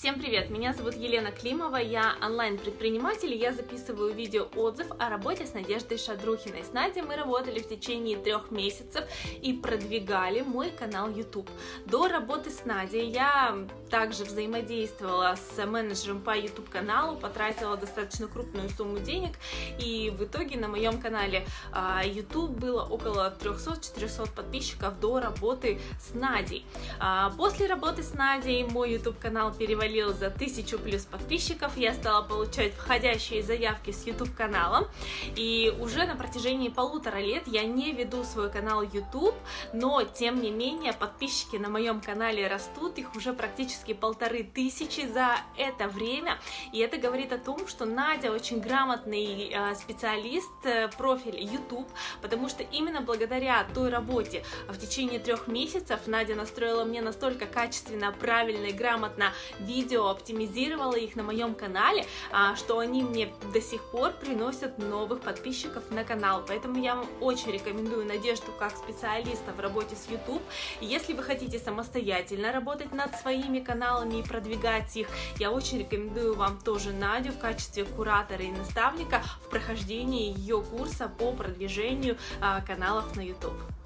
Всем привет! Меня зовут Елена Климова, я онлайн-предприниматель, я записываю видео-отзыв о работе с Надеждой Шадрухиной. С Надей мы работали в течение трех месяцев и продвигали мой канал YouTube. До работы с Надей я также взаимодействовала с менеджером по YouTube каналу, потратила достаточно крупную сумму денег, и в итоге на моем канале а, YouTube было около 300-400 подписчиков до работы с Надей. А, после работы с Надей мой YouTube канал перевалил перевалил за тысячу плюс подписчиков, я стала получать входящие заявки с YouTube каналом, и уже на протяжении полутора лет я не веду свой канал YouTube, но тем не менее подписчики на моем канале растут, их уже практически полторы тысячи за это время, и это говорит о том, что Надя очень грамотный э, специалист, э, профиль YouTube, потому что именно благодаря той работе в течение трех месяцев Надя настроила мне настолько качественно, правильно и грамотно видео, видео, оптимизировала их на моем канале, а, что они мне до сих пор приносят новых подписчиков на канал. Поэтому я вам очень рекомендую Надежду как специалиста в работе с YouTube. Если вы хотите самостоятельно работать над своими каналами и продвигать их, я очень рекомендую вам тоже Надю в качестве куратора и наставника в прохождении ее курса по продвижению а, каналов на YouTube.